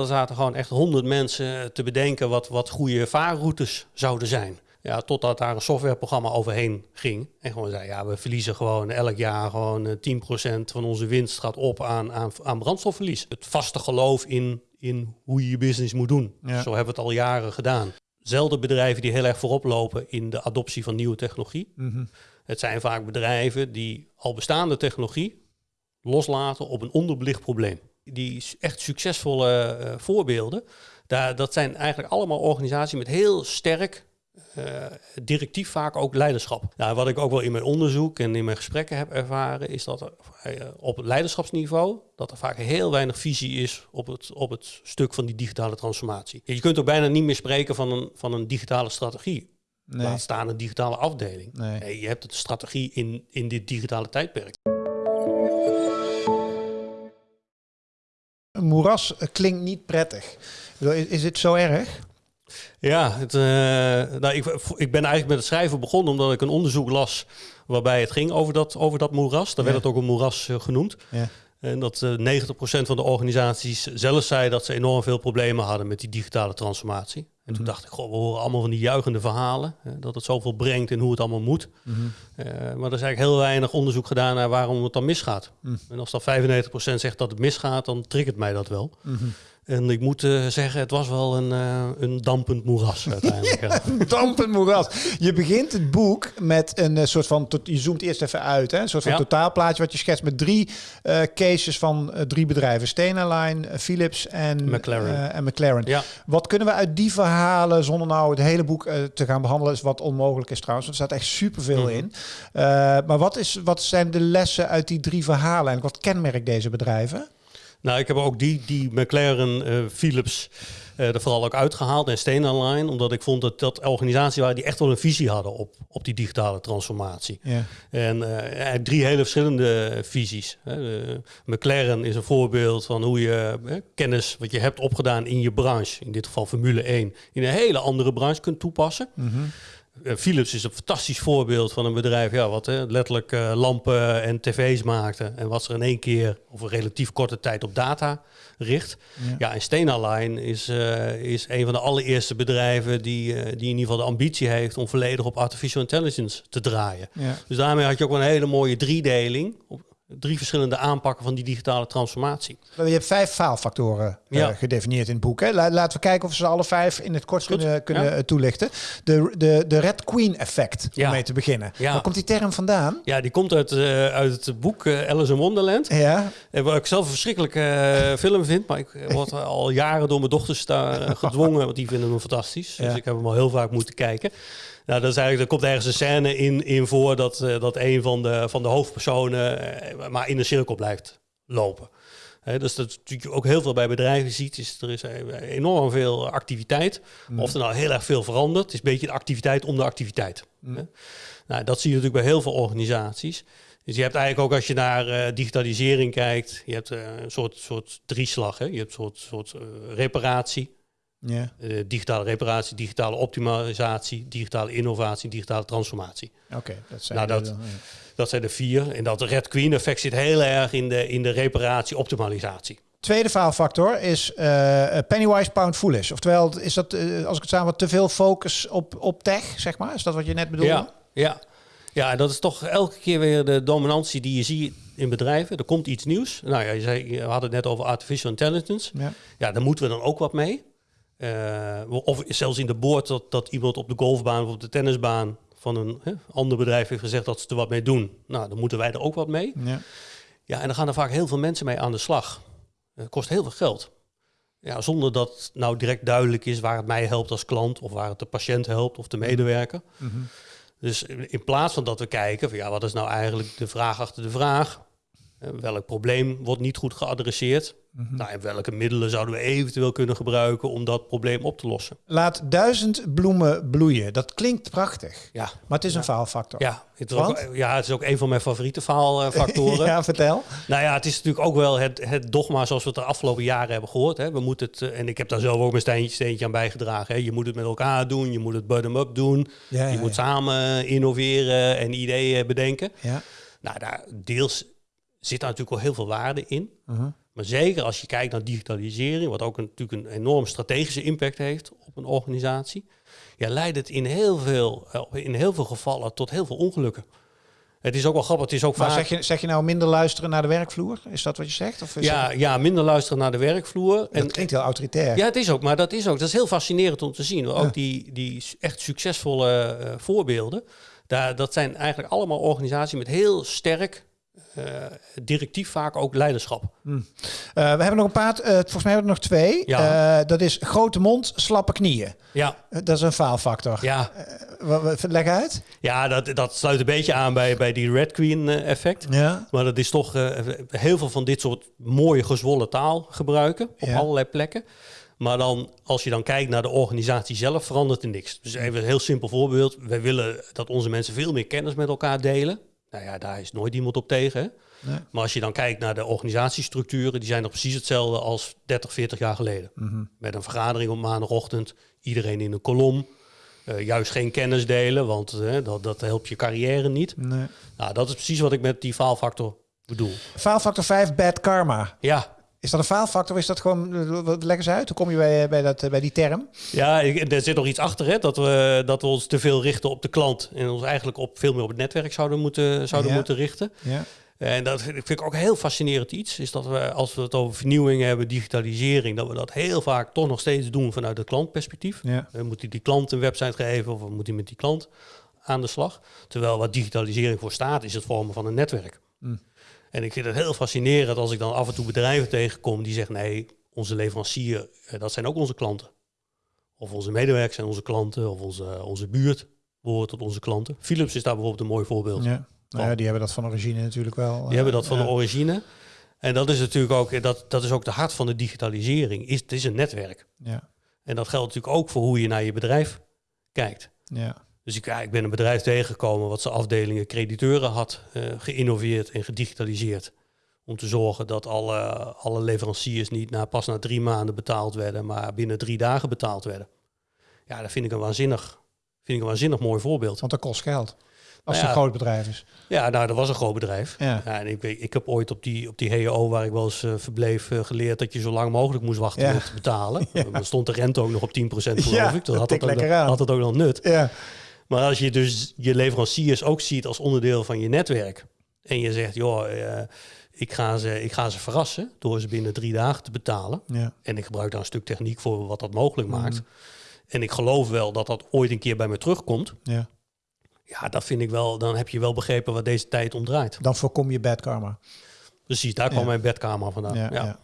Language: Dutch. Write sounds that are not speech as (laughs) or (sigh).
Er zaten gewoon echt honderd mensen te bedenken wat, wat goede vaarroutes zouden zijn. Ja, totdat daar een softwareprogramma overheen ging. En gewoon zei, ja, we verliezen gewoon elk jaar gewoon eh, 10% van onze winst gaat op aan, aan, aan brandstofverlies. Het vaste geloof in, in hoe je je business moet doen. Ja. Zo hebben we het al jaren gedaan. Zelden bedrijven die heel erg voorop lopen in de adoptie van nieuwe technologie. Mhm. Het zijn vaak bedrijven die al bestaande technologie loslaten op een onderbelicht probleem. Die echt succesvolle eh, voorbeelden, daar, dat zijn eigenlijk allemaal organisaties met heel sterk eh, directief vaak ook leiderschap. Nou, wat ik ook wel in mijn onderzoek en in mijn gesprekken heb ervaren, is dat er eh, op het leiderschapsniveau dat er vaak heel weinig visie is op het, op het stuk van die digitale transformatie. Je kunt ook bijna niet meer spreken van een, van een digitale strategie. Nee. Laat staan een digitale afdeling. Nee. Nee, je hebt de strategie in, in dit digitale tijdperk. Een moeras eh, klinkt niet prettig. Is, is het zo erg? Ja, het, eh, nou, ik, ik ben eigenlijk met het schrijven begonnen omdat ik een onderzoek las waarbij het ging over dat, over dat moeras. Daar Ja. werd het ook een moeras eh, genoemd. Ja. En dat eh 90% van de organisaties zelf zei dat ze enorm veel problemen hadden met die digitale transformatie. En toen Mhm. dacht ik, goh, we horen allemaal van die juichende verhalen. Hè, dat het zoveel brengt en hoe het allemaal moet. Mhm. Eh, maar er is eigenlijk heel weinig onderzoek gedaan naar waarom het dan misgaat. Mhm. En als dan 95% zegt dat het misgaat, dan triggert mij dat wel. En ik moet eh, zeggen, het was wel een, eh, een dampend moeras (laughs) uiteindelijk. ja. Dampend moeras. Je begint het boek met een eh, soort van, tot, je zoomt eerst even uit, hè? een soort van Ja. totaalplaatje wat je schetst met drie cases van drie bedrijven. Stena Line, eh, Philips en McLaren. en McLaren. Ja. Wat kunnen we uit die verhalen, zonder nou het hele boek te gaan behandelen, is wat onmogelijk is trouwens. want Er staat echt superveel Mhm. in. Maar wat, is, wat zijn de lessen uit die drie verhalen en wat kenmerkt deze bedrijven? Nou, ik heb ook die, die McLaren, eh, Philips eh, er vooral ook uitgehaald en Stena Line, omdat ik vond dat dat organisaties waren die echt wel een visie hadden op, op die digitale transformatie. Ja. En eh, drie hele verschillende visies. Hè. McLaren is een voorbeeld van hoe je kennis wat je hebt opgedaan in je branche, in dit geval Formule 1, in een hele andere branche kunt toepassen. Mhm. Philips is een fantastisch voorbeeld van een bedrijf ja, wat hè, letterlijk eh, lampen en tv's maakte. En wat ze in één keer of een relatief korte tijd op data richt. Ja. Ja, en Stena Line is, eh, is een van de allereerste bedrijven die, eh, die in ieder geval de ambitie heeft om volledig op artificial intelligence te draaien. Ja. Dus daarmee had je ook wel een hele mooie driedeling. Op drie verschillende aanpakken van die digitale transformatie. Je hebt vijf faalfactoren eh, Ja. gedefinieerd in het boek. Hè? La- laten we kijken of we ze alle vijf in het kort Goed, kunnen, kunnen ja. eh, toelichten. De, de, de Red Queen effect, Ja. om mee te beginnen. Waar komt die term vandaan? Ja, die komt uit, eh, uit het boek Alice in Wonderland. Ja, wat ik zelf een verschrikkelijke film vind, maar ik word al jaren door mijn dochters daar gedwongen, want die vinden hem fantastisch. Dus ik heb hem al heel vaak moeten kijken. Nou, dat is eigenlijk, er komt ergens een scène in, in voor dat, eh, dat een van de, van de hoofdpersonen eh, maar in een cirkel blijft lopen. Dus dat natuurlijk ook heel veel bij bedrijven ziet, is er is eh, enorm veel activiteit. Mm. Of er nou heel erg veel verandert, het is een beetje de activiteit om de activiteit. Mm. Nou, dat zie je natuurlijk bij heel veel organisaties. Dus je hebt eigenlijk ook als je naar digitalisering kijkt, je hebt een soort, soort drieslag. Hè? Je hebt een soort, soort reparatie, ja. eh, digitale reparatie, digitale optimalisatie, digitale innovatie, digitale transformatie. oké. dat zijn Nou, de- dat- Dat zijn de vier. En dat Red Queen effect zit heel erg in de, in de reparatie, optimalisatie. Tweede faalfactor is eh, pennywise pound foolish. Oftewel, is dat, eh, als ik het samen te veel focus op, op tech, zeg maar? Is dat wat je net bedoelde? Ja, ja. ja, en dat is toch elke keer weer de dominantie die je ziet in bedrijven. Er komt iets nieuws. Nou ja, je, zei, je had het net over artificial intelligence. Ja. Ja, daar moeten we dan ook wat mee. Eh, of zelfs in de boord dat, dat iemand op de golfbaan of op de tennisbaan van een hè, ander bedrijf heeft gezegd dat ze er wat mee doen. Nou, dan moeten wij er ook wat mee. Ja. Ja, en dan gaan er vaak heel veel mensen mee aan de slag. Het kost heel veel geld. Ja, zonder dat nou direct duidelijk is waar het mij helpt als klant of waar het de patiënt helpt of de medewerker. Mhm. Dus in plaats van dat we kijken van ja, wat is nou eigenlijk de vraag achter de vraag? Eh, Welk probleem wordt niet goed geadresseerd? Mhm. Nou, en welke middelen zouden we eventueel kunnen gebruiken om dat probleem op te lossen? Laat duizend bloemen bloeien. Dat klinkt prachtig. Ja, Maar het is een faalfactor. ja, het is, ook, ja het is ook een van mijn favoriete faalfactoren. (laughs) ja, vertel. Nou ja, het is natuurlijk ook wel het, het dogma zoals we het de afgelopen jaren hebben gehoord. Hè. We moeten het, eh, en ik heb daar zelf ook mijn steentje, steentje aan bijgedragen. Hè. Je moet het met elkaar doen, je moet het bottom-up doen. Ja, je moet samen innoveren en ideeën bedenken. Ja. Nou, daar deels zit daar natuurlijk wel heel veel waarde in. Mhm. Maar zeker als je kijkt naar digitalisering, wat ook een, natuurlijk een enorm strategische impact heeft op een organisatie, ja, leidt het in heel veel, eh, in heel veel gevallen tot heel veel ongelukken. Het is ook wel grappig. Het is ook maar vaak... zeg, je, zeg je nou minder luisteren naar de werkvloer? Is dat wat je zegt? Of ja, ja, minder luisteren naar de werkvloer. Dat en, klinkt heel autoritair. Ja, het is ook. Maar dat is ook. Dat is heel fascinerend om te zien. Ook die, die echt succesvolle uh, voorbeelden. Daar, dat zijn eigenlijk allemaal organisaties met heel sterk directief vaak ook leiderschap. Hmm. Uh, we hebben nog een paar, uh, volgens mij hebben we er nog twee. Ja. dat is grote mond, slappe knieën. Ja. dat is een faalfactor. Ja. leg uit. Ja, dat, dat sluit een beetje aan bij, bij die Red Queen effect. Ja. Maar dat is toch heel veel van dit soort mooie gezwollen taal gebruiken op Ja. allerlei plekken. Maar dan, als je dan kijkt naar de organisatie zelf, verandert er niks. Dus even een heel simpel voorbeeld. Wij willen dat onze mensen veel meer kennis met elkaar delen. Nou ja, daar is nooit iemand op tegen. Nee. Maar als je dan kijkt naar de organisatiestructuren, die zijn nog precies hetzelfde als 30, 40 jaar geleden. Mhm. Met een vergadering op maandagochtend, iedereen in een kolom. Uh, juist geen kennis delen, want uh, dat, dat helpt je carrière niet. Nee. Nou, dat is precies wat ik met die faalfactor bedoel. Faalfactor 5, bad karma. Ja, is dat een faalfactor of is dat gewoon... Leg eens uit, hoe kom je bij, bij, dat, bij die term? Ja, er zit nog iets achter, hè? Dat, we, dat we ons te veel richten op de klant... en ons eigenlijk op, veel meer op het netwerk zouden moeten, zouden Ja. moeten richten. Ja. En dat vind ik ook een heel fascinerend iets. Is dat we, als we het over vernieuwing hebben, digitalisering... dat we dat heel vaak toch nog steeds doen vanuit het klantperspectief. Ja. We moeten die klant een website geven... of we moeten met die klant aan de slag. Terwijl wat digitalisering voor staat, is het vormen van een netwerk. Mm. En ik vind het heel fascinerend als ik dan af en toe bedrijven tegenkom die zeggen: nee, onze leverancier, eh, dat zijn ook onze klanten. Of onze medewerkers zijn onze klanten, of onze, onze buurt behoort tot onze klanten. Philips is daar bijvoorbeeld een mooi voorbeeld. Ja. Nou ja, die hebben dat van origine natuurlijk wel. Die hebben dat van ja. de origine. En dat is natuurlijk ook, dat, dat is ook de hart van de digitalisering. Is, het is een netwerk. Ja. En dat geldt natuurlijk ook voor hoe je naar je bedrijf kijkt. Ja. Dus ik, ja, ik ben een bedrijf tegengekomen wat zijn afdelingen crediteuren had uh, geïnnoveerd en gedigitaliseerd. Om te zorgen dat alle, alle leveranciers niet na, pas na drie maanden betaald werden, maar binnen drie dagen betaald werden. Ja, dat vind ik een waanzinnig, vind ik een waanzinnig mooi voorbeeld. Want dat kost geld. Als Nou het een groot bedrijf is. Ja, nou, dat was een groot bedrijf. Ja. Ja, en ik, weet- ik heb ooit op die, op die HEO, waar ik wel eens eh, verbleef, eh, geleerd dat je zo lang mogelijk moest wachten Ja. met te betalen. (laughs) Dan stond de rente ook nog op 10% geloof ik. dat had het, ook, had het ook nog nut. Ja. Maar als je dus je leveranciers ook ziet als onderdeel van je netwerk. En je zegt, joh, eh, ik, ga ze, ik ga ze verrassen door ze binnen drie dagen te betalen. Ja. En ik gebruik daar een stuk techniek voor wat dat mogelijk maakt. Mhm. En ik geloof wel dat dat ooit een keer bij me terugkomt. ja. Ja, dat vind ik wel, dan heb je wel begrepen wat deze tijd om draait. Dan voorkom je bad karma. Precies, daar kwam Ja. mijn bedkamer vandaan. Ja, Ja, ja.